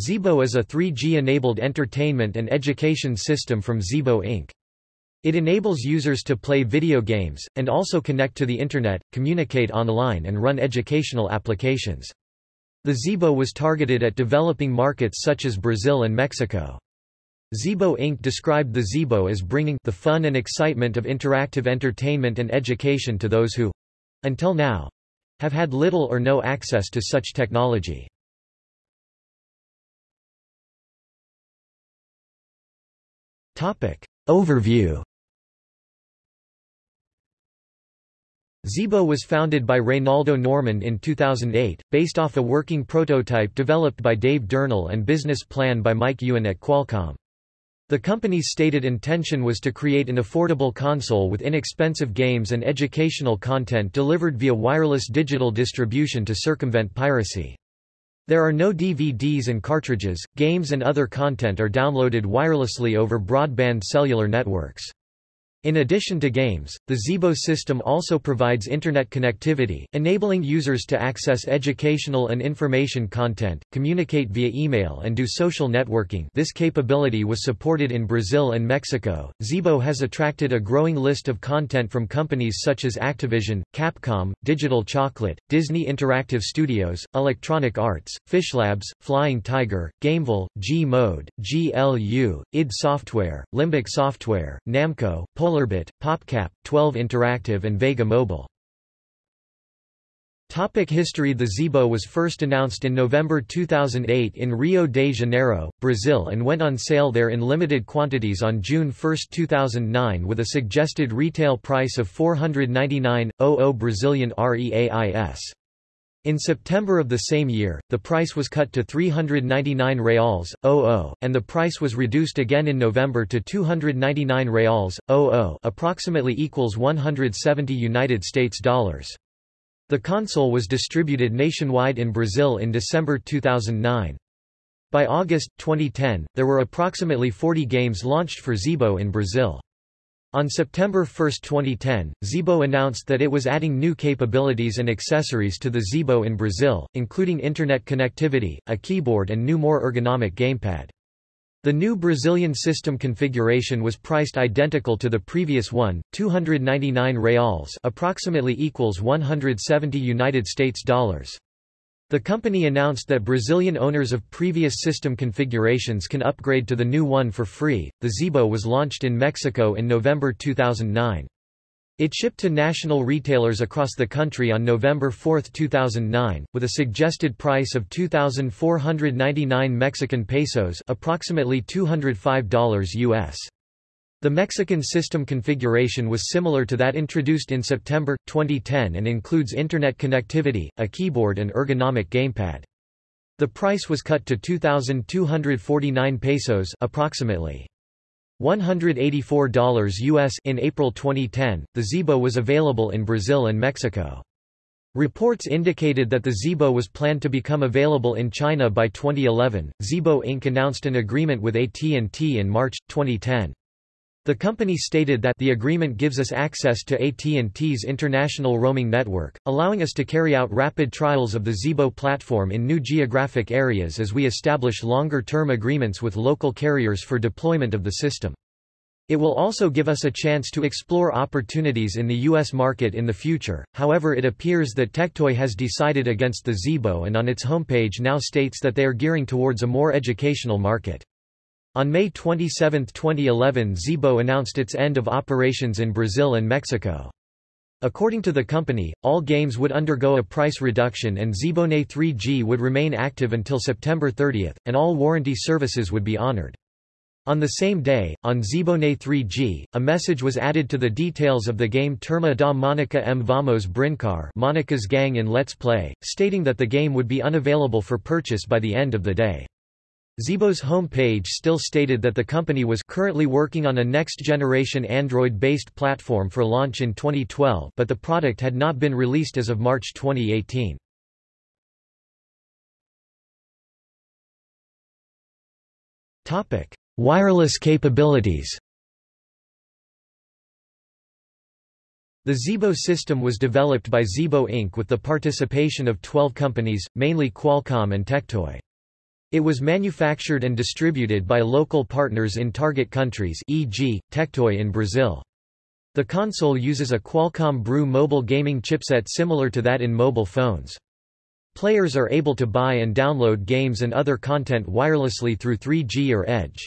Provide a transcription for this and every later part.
Zeebo is a 3G-enabled entertainment and education system from Zeebo Inc. It enables users to play video games, and also connect to the Internet, communicate online and run educational applications. The Zeebo was targeted at developing markets such as Brazil and Mexico. Zeebo Inc. described the Zeebo as bringing the fun and excitement of interactive entertainment and education to those who—until now—have had little or no access to such technology. Overview Zeebo was founded by Reinaldo Normand in 2008, based off a working prototype developed by Dave Durnal and business plan by Mike Ewan at Qualcomm. The company's stated intention was to create an affordable console with inexpensive games and educational content delivered via wireless digital distribution to circumvent piracy. There are no DVDs and cartridges, games and other content are downloaded wirelessly over broadband cellular networks. In addition to games, the Zeebo system also provides Internet connectivity, enabling users to access educational and information content, communicate via email and do social networking this capability was supported in Brazil and Mexico. Zeebo has attracted a growing list of content from companies such as Activision, Capcom, Digital Chocolate, Disney Interactive Studios, Electronic Arts, Fishlabs, Flying Tiger, Gameville, G-Mode, GLU, id Software, Limbic Software, Namco, SolarBit, PopCap, 12 Interactive and Vega Mobile. Topic history The Zeebo was first announced in November 2008 in Rio de Janeiro, Brazil and went on sale there in limited quantities on June 1, 2009 with a suggested retail price of 499.00 Brazilian reais. In September of the same year, the price was cut to 399 reals, 00, and the price was reduced again in November to 299 reals, 00, approximately equals 170 United States dollars. The console was distributed nationwide in Brazil in December 2009. By August 2010, there were approximately 40 games launched for Zeebo in Brazil. On September 1, 2010, Zeebo announced that it was adding new capabilities and accessories to the Zeebo in Brazil, including Internet connectivity, a keyboard and new more ergonomic gamepad. The new Brazilian system configuration was priced identical to the previous one, 299 reals approximately equals 170 United States dollars. The company announced that Brazilian owners of previous system configurations can upgrade to the new one for free. The Zeebo was launched in Mexico in November 2009. It shipped to national retailers across the country on November 4, 2009, with a suggested price of 2,499 Mexican pesos, approximately $205 US. The Mexican system configuration was similar to that introduced in September, 2010 and includes Internet connectivity, a keyboard and ergonomic gamepad. The price was cut to 2,249 pesos approximately $184 US in April 2010. The Zeebo was available in Brazil and Mexico. Reports indicated that the Zeebo was planned to become available in China by 2011. Zeebo Inc. announced an agreement with AT&T in March, 2010. The company stated that the agreement gives us access to AT&T's international roaming network, allowing us to carry out rapid trials of the Zeebo platform in new geographic areas as we establish longer-term agreements with local carriers for deployment of the system. It will also give us a chance to explore opportunities in the U.S. market in the future, however it appears that Tectoy has decided against the Zeebo and on its homepage now states that they are gearing towards a more educational market. On May 27, 2011 Zeebo announced its end of operations in Brazil and Mexico. According to the company, all games would undergo a price reduction and Zibone 3G would remain active until September 30, and all warranty services would be honored. On the same day, on Zibone 3G, a message was added to the details of the game Turma da Monica M Vamos Brincar Monica's Gang in Let's Play, stating that the game would be unavailable for purchase by the end of the day. Zeebo's home page still stated that the company was currently working on a next-generation Android-based platform for launch in 2012 but the product had not been released as of March 2018. Wireless capabilities The Zeebo system was developed by Zeebo Inc. with the participation of 12 companies, mainly Qualcomm and Tectoy. It was manufactured and distributed by local partners in target countries e.g., Tectoy in Brazil. The console uses a Qualcomm Brew mobile gaming chipset similar to that in mobile phones. Players are able to buy and download games and other content wirelessly through 3G or Edge.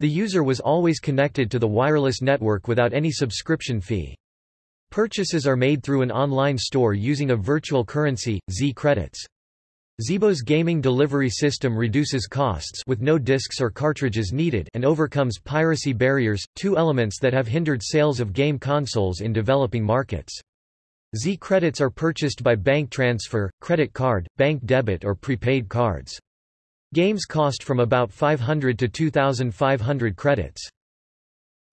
The user was always connected to the wireless network without any subscription fee. Purchases are made through an online store using a virtual currency, Z Zeebo's gaming delivery system reduces costs with no discs or cartridges needed and overcomes piracy barriers, two elements that have hindered sales of game consoles in developing markets. Z credits are purchased by bank transfer, credit card, bank debit or prepaid cards. Games cost from about 500 to 2,500 credits.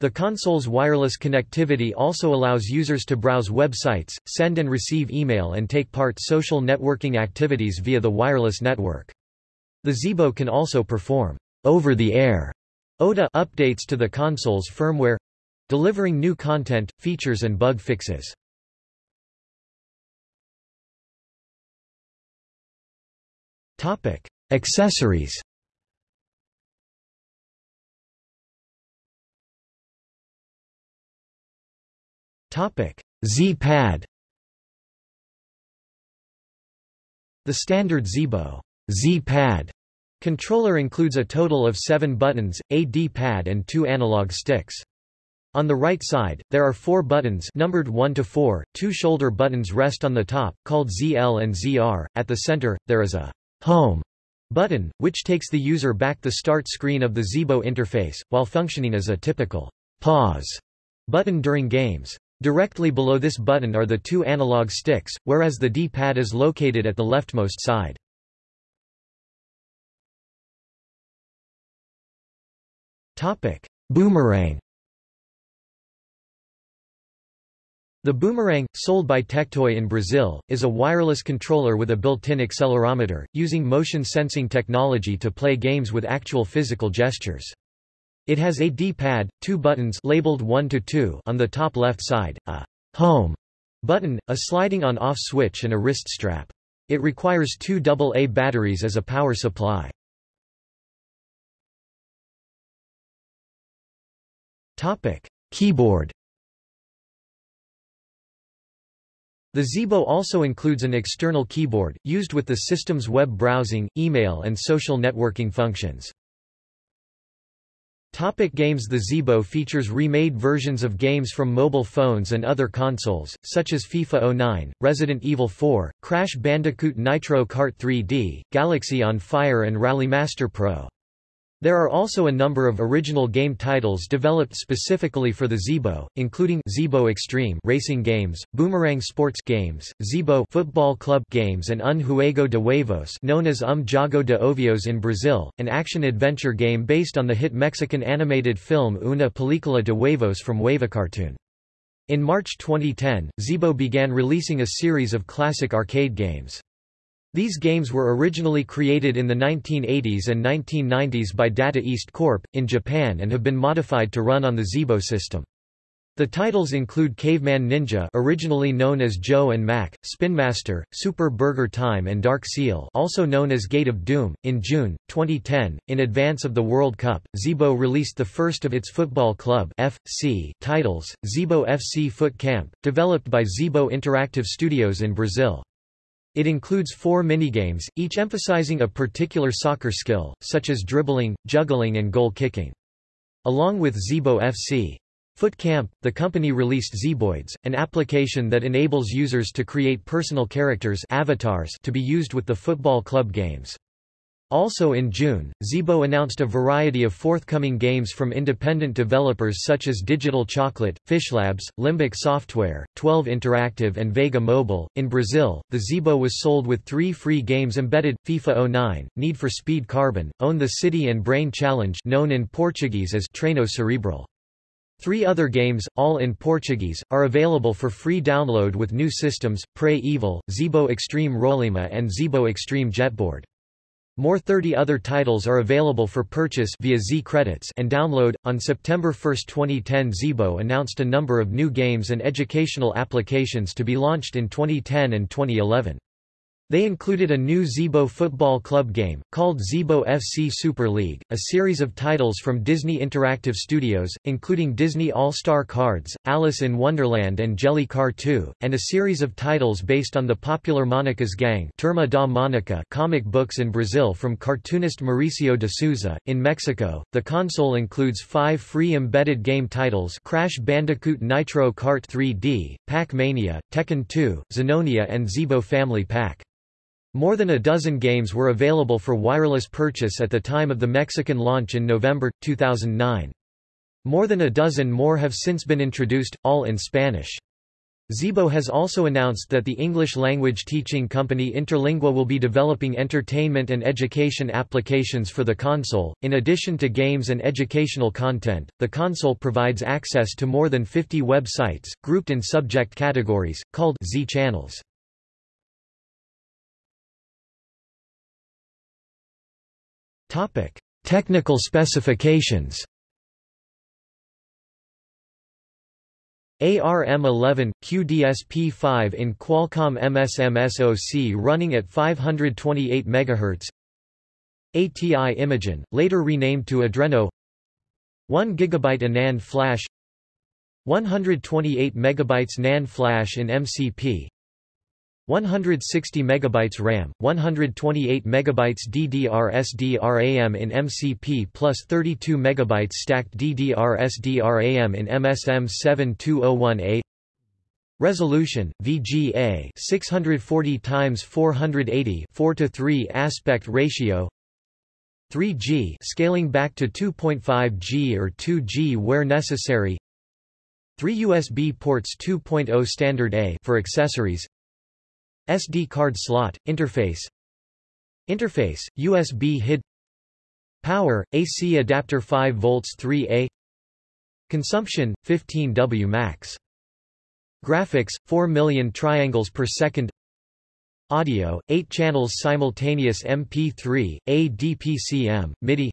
The console's wireless connectivity also allows users to browse websites, send and receive email and take part social networking activities via the wireless network. The Zeebo can also perform over-the-air OTA updates to the console's firmware delivering new content, features and bug fixes. Topic: Accessories. Z-Pad. The standard Zeebo Z-Pad controller includes a total of seven buttons, a D-pad and two analog sticks. On the right side, there are four buttons numbered 1 to 4, two shoulder buttons rest on the top, called ZL and ZR. At the center, there is a Home button, which takes the user back the start screen of the Zeebo interface, while functioning as a typical pause button during games. Directly below this button are the two analog sticks, whereas the D-pad is located at the leftmost side. Boomerang The Boomerang, sold by Tectoy in Brazil, is a wireless controller with a built-in accelerometer, using motion sensing technology to play games with actual physical gestures. It has a D-pad, two buttons labeled 1 to 2 on the top left side, a home button, a sliding on-off switch and a wrist strap. It requires two AA batteries as a power supply. Topic: Keyboard The Zeebo also includes an external keyboard, used with the system's web browsing, email and social networking functions. Topic games The Zeebo features remade versions of games from mobile phones and other consoles, such as FIFA 09, Resident Evil 4, Crash Bandicoot Nitro Kart 3D, Galaxy on Fire and Rally Master Pro. There are also a number of original game titles developed specifically for the Zeebo, including Zeebo Extreme racing games, Boomerang sports games, Zeebo football club games and Un Juego de Huevos known as Um Jogo de Ovos in Brazil, an action-adventure game based on the hit Mexican animated film Una Película de Huevos from Huevocartoon. In March 2010, Zeebo began releasing a series of classic arcade games. These games were originally created in the 1980s and 1990s by Data East Corp. in Japan and have been modified to run on the Zeebo system. The titles include Caveman Ninja originally known as Joe and Mac, Spin Master, Super Burger Time and Dark Seal also known as Gate of Doom. In June, 2010, in advance of the World Cup, Zeebo released the first of its football club FC titles, Zeebo FC Foot Camp, developed by Zeebo Interactive Studios in Brazil. It includes four minigames, each emphasizing a particular soccer skill, such as dribbling, juggling and goal kicking. Along with Zeebo FC. Foot Camp, the company released Zeboids, an application that enables users to create personal characters avatars to be used with the football club games. Also in June, Zeebo announced a variety of forthcoming games from independent developers such as Digital Chocolate, Fishlabs, Limbic Software, 12 Interactive and Vega Mobile. In Brazil, the Zeebo was sold with three free games embedded, FIFA 09, Need for Speed Carbon, Own the City and Brain Challenge known in Portuguese as Treino Cerebral. Three other games, all in Portuguese, are available for free download with new systems, Prey Evil, Zeebo Extreme Rollima and Zeebo Extreme Jetboard. More 30 other titles are available for purchase via Z credits and download. On September 1, 2010, Zeebo announced a number of new games and educational applications to be launched in 2010 and 2011. They included a new Zeebo football club game, called Zeebo FC Super League, a series of titles from Disney Interactive Studios, including Disney All-Star Cards, Alice in Wonderland and Jelly Car 2, and a series of titles based on the popular Monica's Gang Turma da Monica comic books in Brazil from cartoonist Mauricio de Sousa. In Mexico, the console includes five free embedded game titles Crash Bandicoot Nitro Kart 3D, Pac-Mania, Tekken 2, Zenonia and Zeebo Family Pack. More than a dozen games were available for wireless purchase at the time of the Mexican launch in November, 2009. More than a dozen more have since been introduced, all in Spanish. Zeebo has also announced that the English-language teaching company Interlingua will be developing entertainment and education applications for the console. In addition to games and educational content, the console provides access to more than 50 websites, grouped in subject categories, called Z Topic: Technical specifications. ARM11 QDSP5 in Qualcomm MSM SoC running at 528 MHz. ATI Imageon, later renamed to Adreno. 1 GB NAND flash. 128 MB NAND flash in MCP. 160 MB RAM, 128 MB DDR-SDRAM in MCP plus 32 MB stacked DDR-SDRAM in MSM7201A Resolution, VGA 640 x 480 4 to 3 aspect ratio. 3G scaling back to 2.5G or 2G where necessary. 3 USB ports 2.0 standard A for accessories SD card slot, interface. Interface, USB HID. Power, AC adapter 5 volts 3A Consumption, 15 W max. Graphics, 4 million triangles per second. Audio, 8 channels simultaneous MP3, ADPCM, MIDI.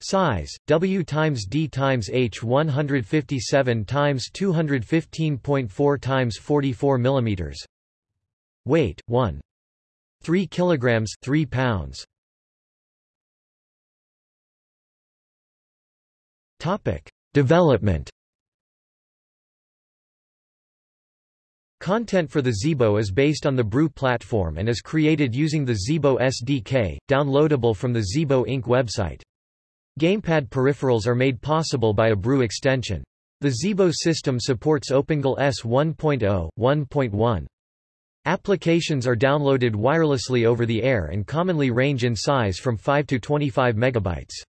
Size, W times D times H 157 times 215.4 times 44 millimeters Weight 1. 3 kilograms 3 pounds. Topic: Development. Content for the Zeebo is based on the Brew platform and is created using the Zeebo SDK, downloadable from the Zeebo Inc. website. Gamepad peripherals are made possible by a Brew extension. The Zeebo system supports OpenGL ES 1.0, 1.1, Applications are downloaded wirelessly over the air and commonly range in size from 5 to 25 megabytes.